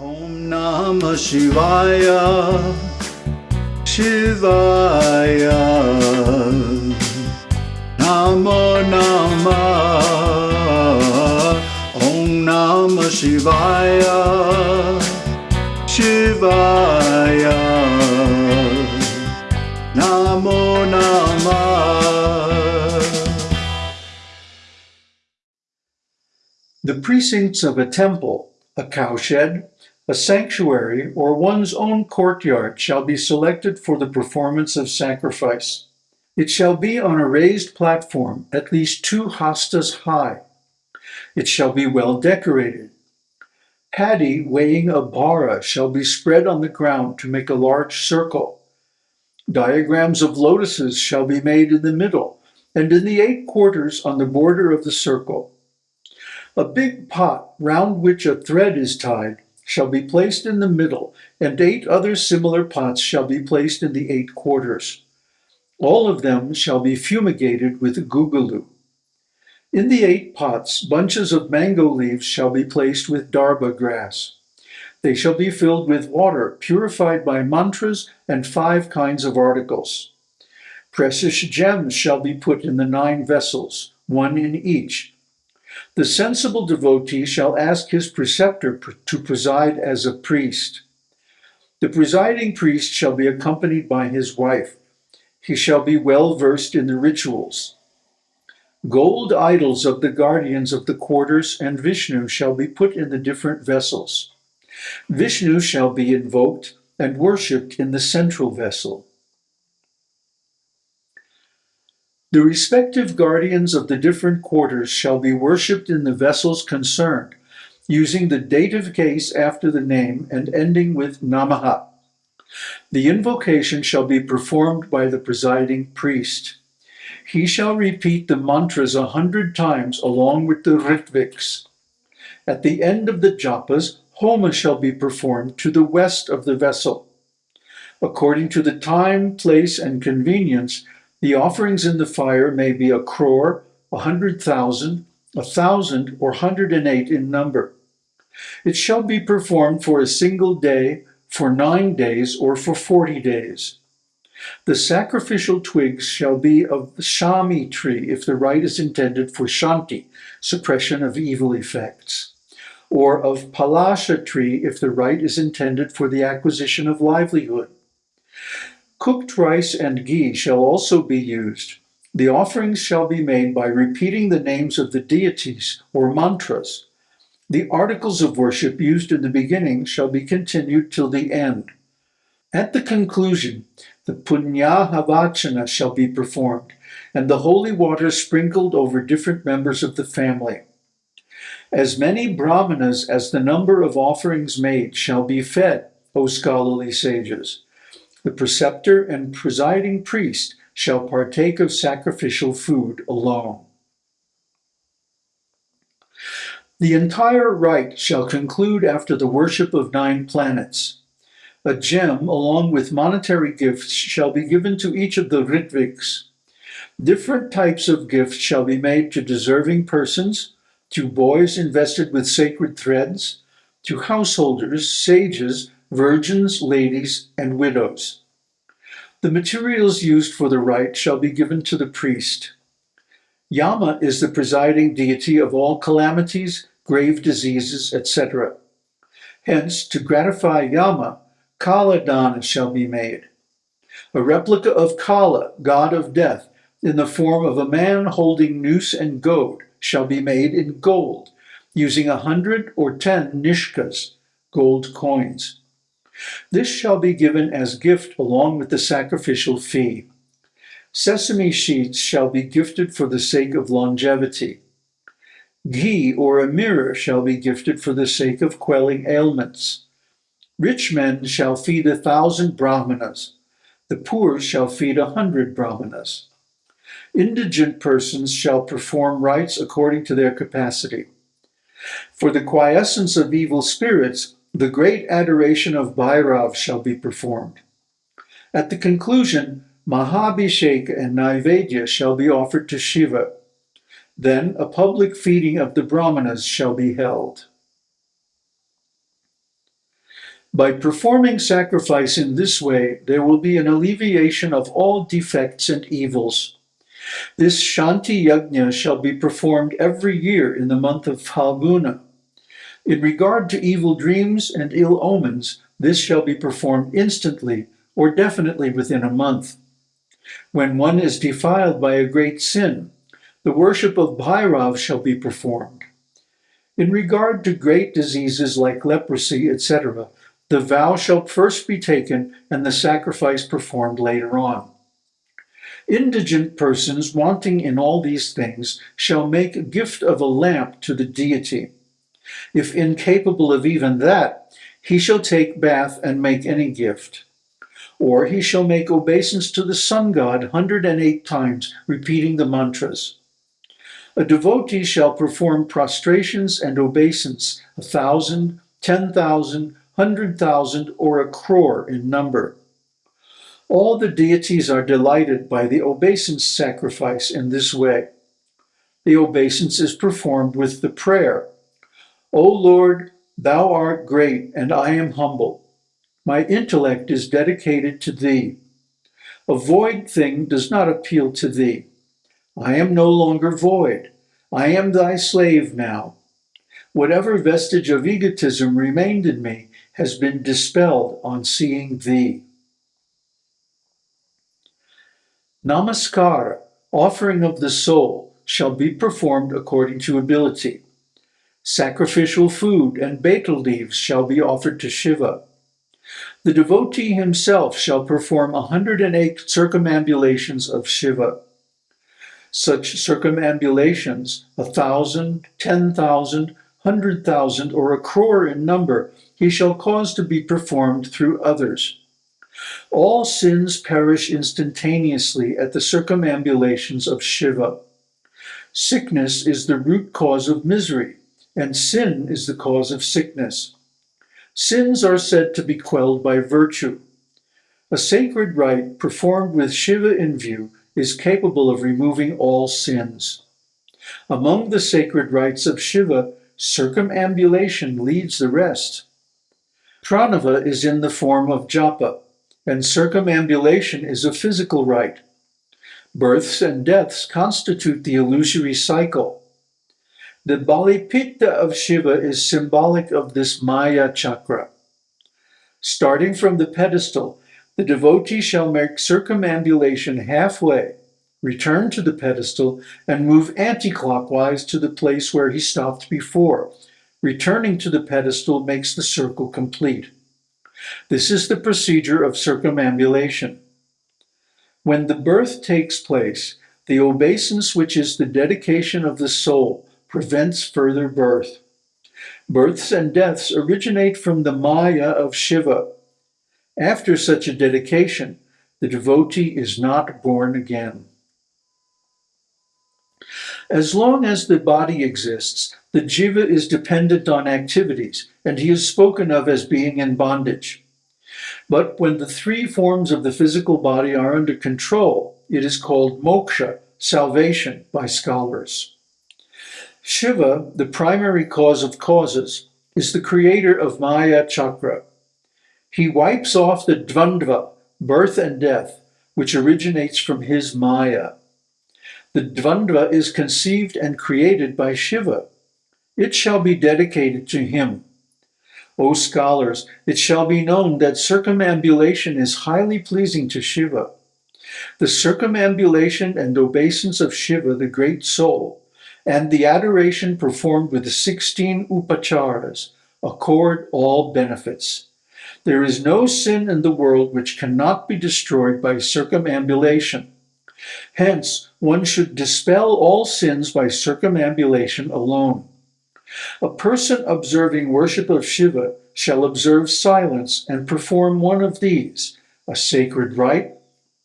Om Namah Shivaya Shivaya. Namo Namah Om Namah Shivaya Shivaya. Namo Namah. The precincts of a temple, a cowshed, a sanctuary, or one's own courtyard shall be selected for the performance of sacrifice. It shall be on a raised platform, at least two hastas high. It shall be well decorated. Paddy weighing a bara shall be spread on the ground to make a large circle. Diagrams of lotuses shall be made in the middle, and in the eight quarters on the border of the circle. A big pot, round which a thread is tied, shall be placed in the middle, and eight other similar pots shall be placed in the eight quarters. All of them shall be fumigated with guggulu. In the eight pots, bunches of mango leaves shall be placed with darbha grass. They shall be filled with water purified by mantras and five kinds of articles. Precious gems shall be put in the nine vessels, one in each, the sensible devotee shall ask his preceptor to preside as a priest. The presiding priest shall be accompanied by his wife. He shall be well versed in the rituals. Gold idols of the guardians of the quarters and Vishnu shall be put in the different vessels. Vishnu shall be invoked and worshipped in the central vessel. The respective guardians of the different quarters shall be worshipped in the vessels concerned, using the dative case after the name and ending with Namaha. The invocation shall be performed by the presiding priest. He shall repeat the mantras a hundred times along with the ritviks. At the end of the japas, homa shall be performed to the west of the vessel. According to the time, place, and convenience, the offerings in the fire may be a crore, a hundred thousand, a thousand, or hundred and eight in number. It shall be performed for a single day, for nine days, or for forty days. The sacrificial twigs shall be of the shami tree if the rite is intended for shanti, suppression of evil effects, or of palasha tree if the rite is intended for the acquisition of livelihood. Cooked rice and ghee shall also be used. The offerings shall be made by repeating the names of the deities or mantras. The articles of worship used in the beginning shall be continued till the end. At the conclusion, the punyahavachana shall be performed, and the holy water sprinkled over different members of the family. As many brahmanas as the number of offerings made shall be fed, O scholarly sages. The preceptor and presiding priest shall partake of sacrificial food alone. The entire rite shall conclude after the worship of nine planets. A gem, along with monetary gifts, shall be given to each of the Ritviks. Different types of gifts shall be made to deserving persons, to boys invested with sacred threads, to householders, sages, virgins, ladies, and widows. The materials used for the rite shall be given to the priest. Yama is the presiding deity of all calamities, grave diseases, etc. Hence, to gratify Yama, Kala Dana shall be made. A replica of Kala, god of death, in the form of a man holding noose and goad, shall be made in gold, using a hundred or ten nishkas, gold coins. This shall be given as gift along with the sacrificial fee. Sesame sheets shall be gifted for the sake of longevity. Ghee or a mirror shall be gifted for the sake of quelling ailments. Rich men shall feed a thousand brahmanas. The poor shall feed a hundred brahmanas. Indigent persons shall perform rites according to their capacity. For the quiescence of evil spirits, the great adoration of Bhairav shall be performed. At the conclusion, Mahabhishek and Naivedya shall be offered to Shiva. Then a public feeding of the Brahmanas shall be held. By performing sacrifice in this way, there will be an alleviation of all defects and evils. This Shanti Yajna shall be performed every year in the month of Phalguna. In regard to evil dreams and ill omens, this shall be performed instantly or definitely within a month. When one is defiled by a great sin, the worship of Bhairav shall be performed. In regard to great diseases like leprosy, etc., the vow shall first be taken and the sacrifice performed later on. Indigent persons wanting in all these things shall make a gift of a lamp to the deity. If incapable of even that, he shall take bath and make any gift. Or he shall make obeisance to the sun god 108 times, repeating the mantras. A devotee shall perform prostrations and obeisance, a thousand, ten thousand, hundred thousand, or a crore in number. All the deities are delighted by the obeisance sacrifice in this way. The obeisance is performed with the prayer, O Lord, thou art great and I am humble. My intellect is dedicated to thee. A void thing does not appeal to thee. I am no longer void. I am thy slave now. Whatever vestige of egotism remained in me has been dispelled on seeing thee. Namaskar, offering of the soul, shall be performed according to ability. Sacrificial food and betel leaves shall be offered to Shiva. The devotee himself shall perform 108 circumambulations of Shiva. Such circumambulations, a thousand, ten thousand, hundred thousand, or a crore in number, he shall cause to be performed through others. All sins perish instantaneously at the circumambulations of Shiva. Sickness is the root cause of misery, and sin is the cause of sickness. Sins are said to be quelled by virtue. A sacred rite performed with Shiva in view is capable of removing all sins. Among the sacred rites of Shiva, circumambulation leads the rest. Pranava is in the form of japa, and circumambulation is a physical rite. Births and deaths constitute the illusory cycle. The Balipita of Shiva is symbolic of this Maya chakra. Starting from the pedestal, the devotee shall make circumambulation halfway, return to the pedestal, and move anti-clockwise to the place where he stopped before. Returning to the pedestal makes the circle complete. This is the procedure of circumambulation. When the birth takes place, the obeisance, which is the dedication of the soul, prevents further birth. Births and deaths originate from the Maya of Shiva. After such a dedication, the devotee is not born again. As long as the body exists, the jiva is dependent on activities, and he is spoken of as being in bondage. But when the three forms of the physical body are under control, it is called moksha, salvation, by scholars. Shiva, the primary cause of causes, is the creator of Maya Chakra. He wipes off the dvandva, birth and death, which originates from his Maya. The dvandva is conceived and created by Shiva. It shall be dedicated to him. O scholars, it shall be known that circumambulation is highly pleasing to Shiva. The circumambulation and obeisance of Shiva, the great soul, and the adoration performed with the 16 upacharas accord all benefits. There is no sin in the world which cannot be destroyed by circumambulation. Hence, one should dispel all sins by circumambulation alone. A person observing worship of Shiva shall observe silence and perform one of these, a sacred rite,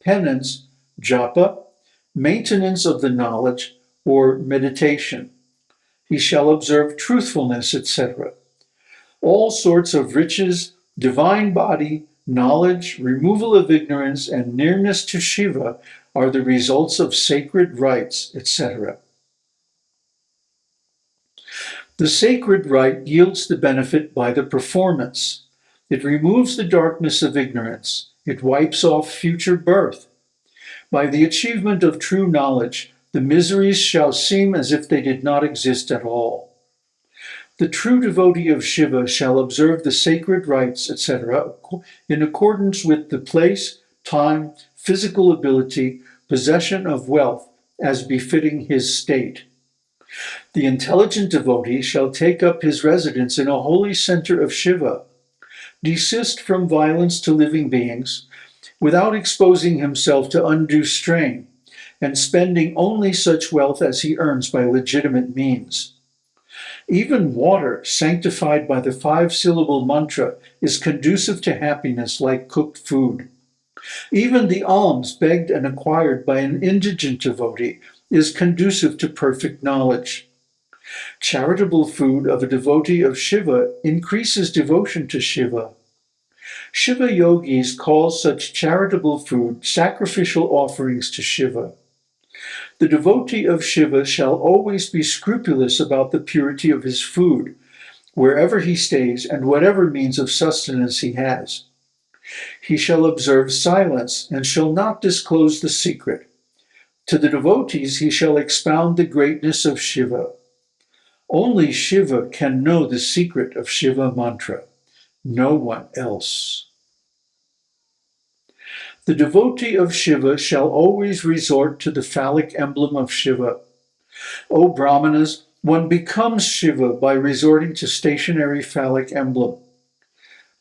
penance, japa, maintenance of the knowledge, or meditation. He shall observe truthfulness, etc. All sorts of riches, divine body, knowledge, removal of ignorance, and nearness to Shiva are the results of sacred rites, etc. The sacred rite yields the benefit by the performance. It removes the darkness of ignorance. It wipes off future birth. By the achievement of true knowledge, the miseries shall seem as if they did not exist at all. The true devotee of Shiva shall observe the sacred rites, etc., in accordance with the place, time, physical ability, possession of wealth, as befitting his state. The intelligent devotee shall take up his residence in a holy center of Shiva, desist from violence to living beings, without exposing himself to undue strain, and spending only such wealth as he earns by legitimate means. Even water, sanctified by the five syllable mantra, is conducive to happiness like cooked food. Even the alms begged and acquired by an indigent devotee is conducive to perfect knowledge. Charitable food of a devotee of Shiva increases devotion to Shiva. Shiva yogis call such charitable food sacrificial offerings to Shiva. The devotee of Shiva shall always be scrupulous about the purity of his food, wherever he stays and whatever means of sustenance he has. He shall observe silence and shall not disclose the secret. To the devotees he shall expound the greatness of Shiva. Only Shiva can know the secret of Shiva mantra, no one else. The devotee of Shiva shall always resort to the phallic emblem of Shiva. O Brahmanas, one becomes Shiva by resorting to stationary phallic emblem.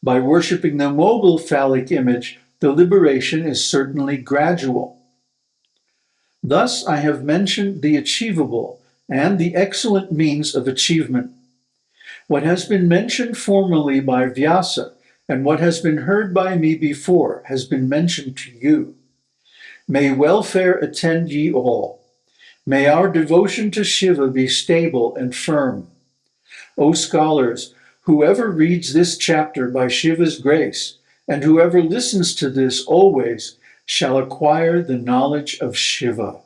By worshipping the mobile phallic image, the liberation is certainly gradual. Thus I have mentioned the achievable and the excellent means of achievement. What has been mentioned formerly by Vyasa and what has been heard by me before has been mentioned to you. May welfare attend ye all. May our devotion to Shiva be stable and firm. O scholars, whoever reads this chapter by Shiva's grace, and whoever listens to this always, shall acquire the knowledge of Shiva.